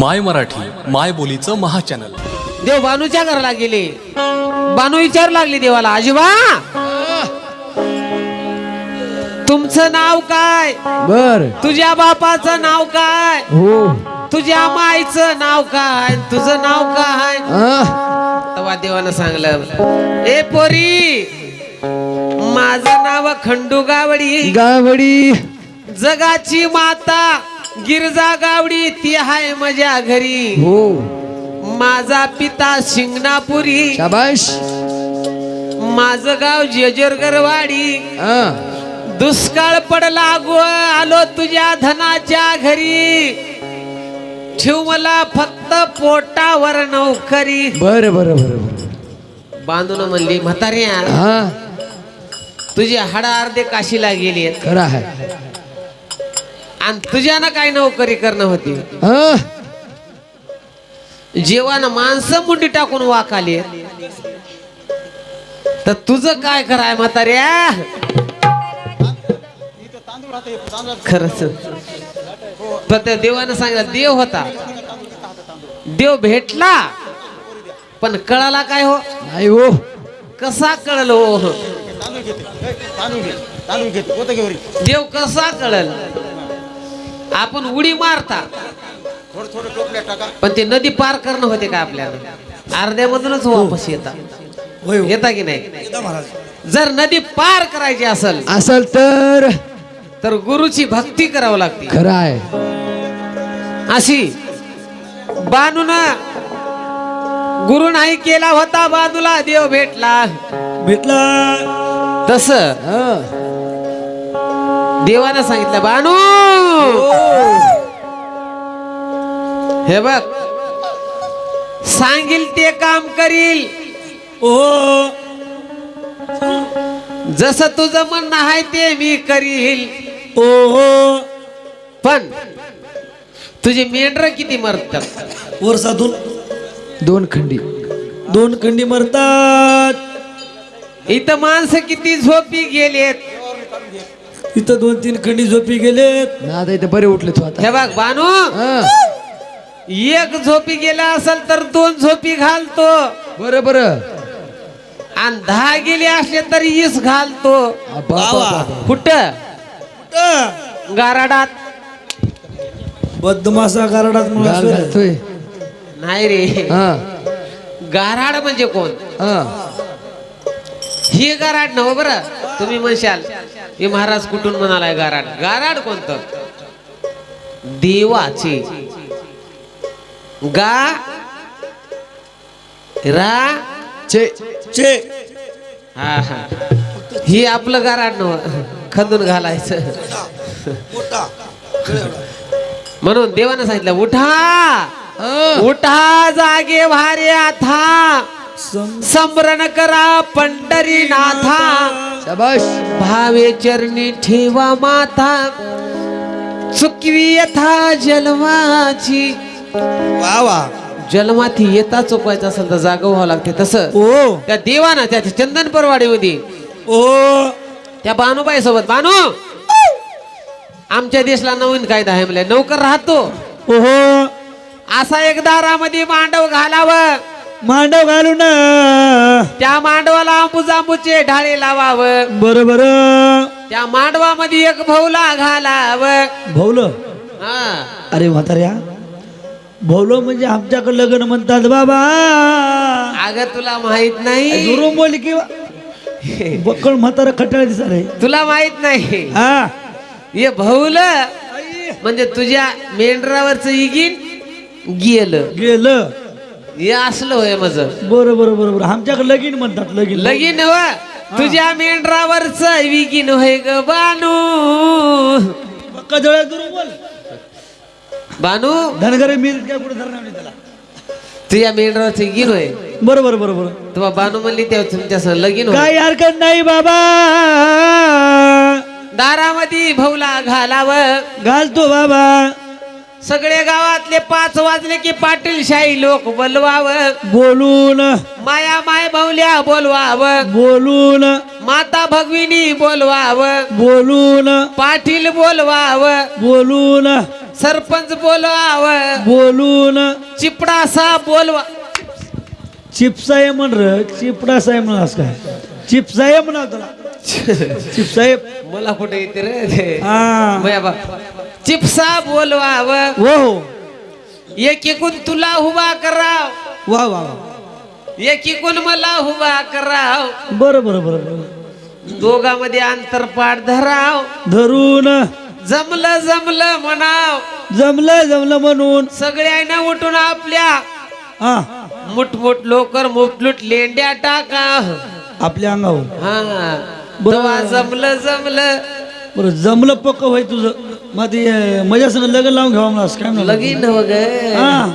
माय मराठी माय बोलीचं महाचॅनल. देव बानूच्या घराला गेले. बानू विचारू लागली देवाला आजोबा! तुमचं नाव काय? बर. तुझ्या बापाचं नाव काय? हो. तुझ्या माईचं नाव काय? तुझं नाव काय? तेव्हा देवानं सांगलं ए पोरी माझं नाव खंडू गावडी. गावडी. जगाची माता गिरजा गावडी ती आहे माझ्या घरी. हो. माझा पिता शिंगणापुरी. शाबाश. माझं गाव जेजोरगरवाडी. दुष्काळ पडला गो आलो तुझ्या धनाच्या घरी. ठेव मला फक्त पोटावर नौकरी. बर बर बर बर. बांधून म्हणली म्हाताऱ्या हा. तुझे हाडा अर्धे काशीला गेली खरं आहे. आणि तुझ्यानं काय नोकरी करणं होती? हा? जेव्हा माणसं मुंडी टाकून वाकाली तर तुझं काय कराय म्हाताऱ्या खरंच. तर त्या देवानं सांगितलं देव होता. देव भेटला. पण कळाला काय हो? नाही हो. कसा कळल हो? देव कसा कळल? आपण उडी मारता. पण ते नदी पार करणं होते का आपल्याला? अर्ध्यामधूनच वापस येतात येता की नाही? जर नदी पार करायची असेल असल तर? तर गुरुची भक्ती करावं लागते. खरं आहे अशी बानून गुरु नाही केला होता बाजूला देव भेटला. भेटला. तस देवानं सांगितलं बानू हे बघ. सांगील ते काम करील. जस तुझं म्हणणं आहे ते मी करील. पण तुझे मेंढर किती मरतात? वर्षातून दोन खंडी. दोन खंडी मरतात. इथं माणसं किती झोपी गेलेत? इथं दोन तीन खंडी झोपी गेलेत. ना आता इथे बरे उठले तू आता. हे बघ बानू. हा. एक झोपी गेला असेल तर दोन झोपी घालतो. बरं बरं. आणि दहा गेले असले तर ईस घालतो. आ, बा, बा, बा, बा. कुठं? गाराडात. बदमासा गारडात गाल म्हणून घालतोय. नाही रे. हा. गाराड म्हणजे कोण? हा. ही गाराड नव बर. तुम्ही म्हणशाल. हे महाराज कुठून म्हणालाय गाराड? गाराड कोणतं? देवाचे. गा रा चे चे. हा हा. ही आपलं गाराड खंदून घालायचं. म्हणून देवानं सांगितलं उठा. उठा जागे भारे आता. समरण करा पंढरीनाथा. शाबाश. भावे चरणी ठेवा माथा. चुकवी यथा जन्माची वा वा. जन्माती येता चुकवायचं असेल तर जागा व्हावं लागते तसं. ओ. त्या देवानं त्या चंदन परवाडीमध्ये ओ. त्या बानूबाई सोबत बानू आमच्या देशला नवीन कायदा आहे म्हणजे नौकर राहतो. ओहो. असा एक दारामध्ये मांडव घालावं. मांडव घालू ना. त्या मांडवाला आंबूजांबूचे ढाळे लावावं. बर बर त्या मांडवामध्ये एक भौला घालावं. भवलं? हा. अरे म्हाताऱ्या भवलं म्हणजे आमच्याकडे लग्न म्हणतात बाबा. अगं तुला माहीत नाही. दुरून बोल किंवा बक्कळ म्हातारा खटाळ दिसत रे तुला माहीत नाही. हा. हे भौल म्हणजे तुझ्या मेंढरावरच इगीन गेलं. गेलं. हे असलं होय माझ. बरं बरं बरं बरं. आमच्याकडे लगीन म्हणतात लगीन. लगीन व तुझ्या मेंढरावरच विगीन होय ग बानू. पक्का जवळ दुरून बोल. बानू? धनगरे मी काय कुठे धरणार नाही त्याला? तुझ्या मेंढरावरच इगीन होय? बरं बरं बरं बरं. तेव्हा बानू म्हणली तेव्हा तुमच्या संग लगीन होय काही हरकत नाही बाबा. दारामध्ये भौला घालावं. घालतो बाबा. सगळे गावातले पाच वाजले की पाटील शाही लोक बोलवावं. बोलून. माया माय भाऊल्या बोलवावं. बोलून. माता भगविनी बोलवावं. बोलून. पाटील बोलवावं. बोलून. सरपंच बोलवाव. बोलून. चिपडासा बोलवा. चिपसाहेब म्हण र चिपडासाहेब म्हणास काय? चिपसाहेब म्हणा तुला. चिपसाहेब मला कुठे येते रे हा. बा. चिपसा बोलवाव. हो. एक एकूण तुला उभा कराव. वा वा वा. एक एकूण मला उभा कराव. बरं बरं बरं बरं. दोघांमध्ये अंतरपाठ धराव. धरून. जमलं जमलं म्हणाव. जमलं जमलं म्हणून. सगळ्यांना उठून आपल्या. हा. मुठमुठ लोकर मुठलुट लेंड्या टाका आपल्या अंगावर. हा. बरं. तेव्हा जमलं जमलं बरं जमलं पक्क होय तुझं. मग ते अं, माझ्या संग लग्न लावून घ्यावा मला असं काय म्हणलं? लगीन वग हा.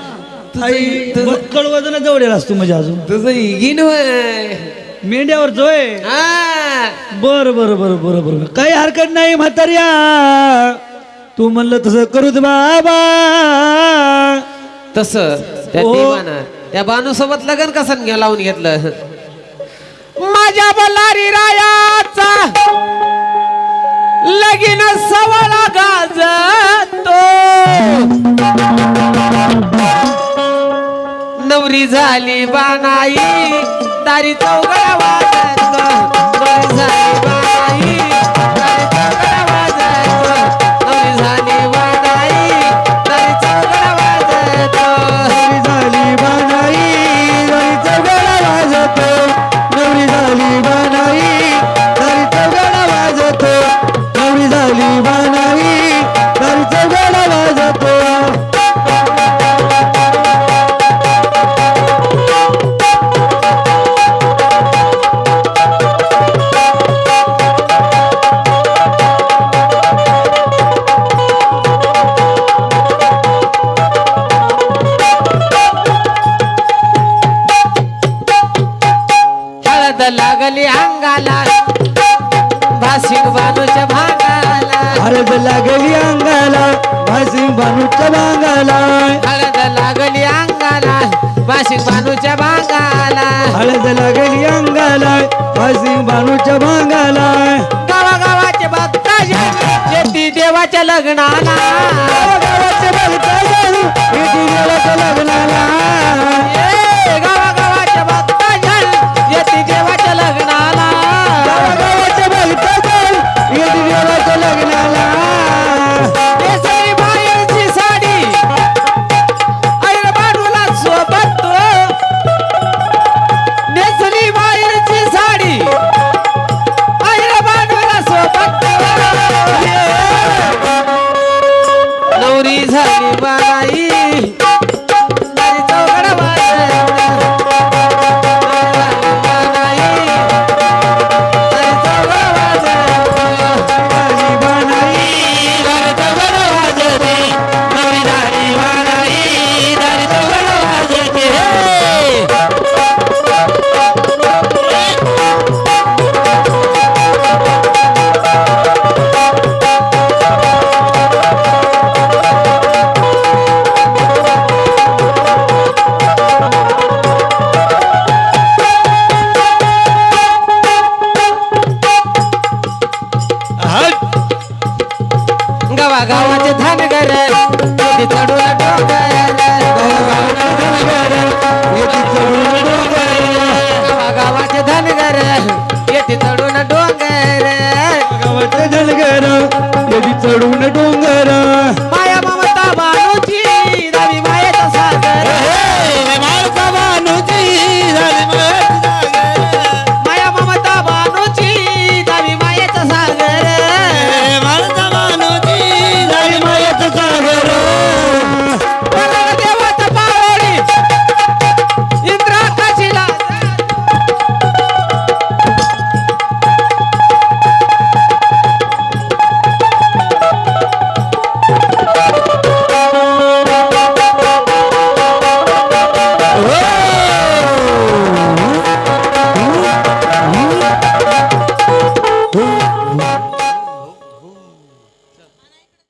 आई बक्कळ वजन जवळ असतो म्हणजे अजून. तुझं इगीन होय. मेंढ्यावर जोय हा. बर बर बर बर बर काही हरकत नाही म्हाताऱ्या. तू म्हणलं तसं करू बाबा. तस त्या ओ. देवानं त्या बानू सोबत लग्न कसं घ्या लावून घेतलं? माझ्या बल्लारी रायाचा लगीन सवाला गाजतो. नवरी झाली बानाई दारी चौघडा भासिंग बानूच्या भांगाला. हळद लागली अंगाला भासिंग बानूच्या भांगाला. हळद लागली अंगाला भासिंग बानूच्या भांगाला. हळद लागली अंगाला भासिंग बानूच्या भांगाला. गावागावाचे भक्त शेती देवाच्या लग्नाला. गावागावाचे भक्त शेती देवाच्या लग्नाला.